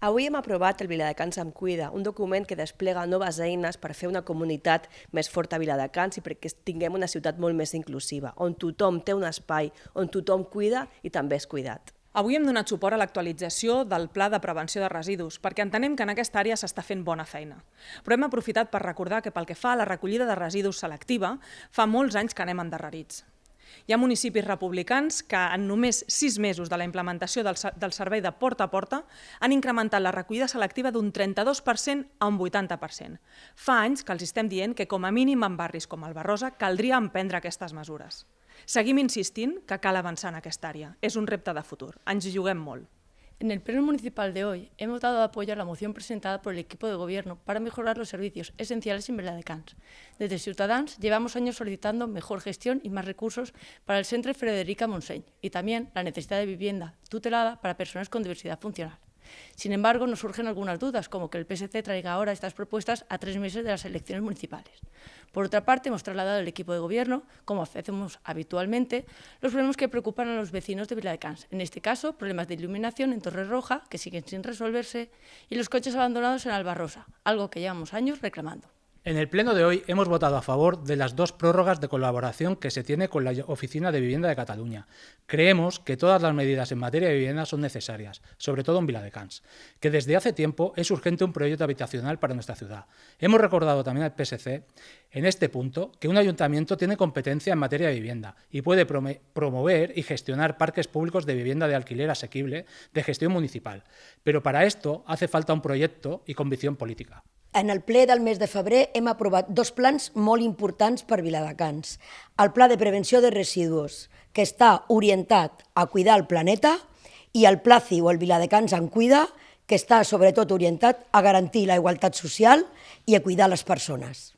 Avui hem aprovat el Viladecans em cuida, un document que desplega noves eines per fer una comunitat més forta a Viladecans i perquè tinguem una ciutat molt més inclusiva, on tothom té un espai, on tothom cuida i també és cuidat. Avui hem donat suport a l'actualització del Pla de Prevenció de Residus, perquè entenem que en aquesta àrea s'està fent bona feina. Però hem aprofitat per recordar que pel que fa a la recollida de residus selectiva, fa molts anys que anem endarrerits. Hi ha municipis republicans que en només sis mesos de la implementació del, servei de porta a porta han incrementat la recollida selectiva d'un 32% a un 80%. Fa anys que els estem dient que com a mínim en barris com el Barrosa caldria emprendre aquestes mesures. Seguim insistint que cal avançar en aquesta àrea. És un repte de futur. Ens hi juguem molt. En el Pleno Municipal de hoy hemos dado apoyo a la moción presentada por el equipo de gobierno para mejorar los servicios esenciales en Cans. Desde Ciutadans llevamos años solicitando mejor gestión y más recursos para el Centro Frederica Montseny y también la necesidad de vivienda tutelada para personas con diversidad funcional. Sin embargo, nos surgen algunas dudas, como que el PSC traiga ahora estas propuestas a tres meses de las elecciones municipales. Por otra parte, hemos trasladado al equipo de gobierno, como hacemos habitualmente, los problemas que preocupan a los vecinos de Viladecans. En este caso, problemas de iluminación en Torre Roja, que siguen sin resolverse, y los coches abandonados en Albarrosa, algo que llevamos años reclamando. En el pleno de hoy hemos votado a favor de las dos prórrogas de colaboración que se tiene con la Oficina de Vivienda de Cataluña. Creemos que todas las medidas en materia de vivienda son necesarias, sobre todo en Viladecans, que desde hace tiempo es urgente un proyecto habitacional para nuestra ciudad. Hemos recordado también al PSC, en este punto, que un ayuntamiento tiene competencia en materia de vivienda y puede promover y gestionar parques públicos de vivienda de alquiler asequible de gestión municipal. Pero para esto hace falta un proyecto y convicción política. En el ple del mes de febrer hem aprovat dos plans molt importants per Viladecans. El Pla de Prevenció de Residus, que està orientat a cuidar el planeta, i el Pla CIU, el Viladecans en Cuida, que està sobretot orientat a garantir la igualtat social i a cuidar les persones.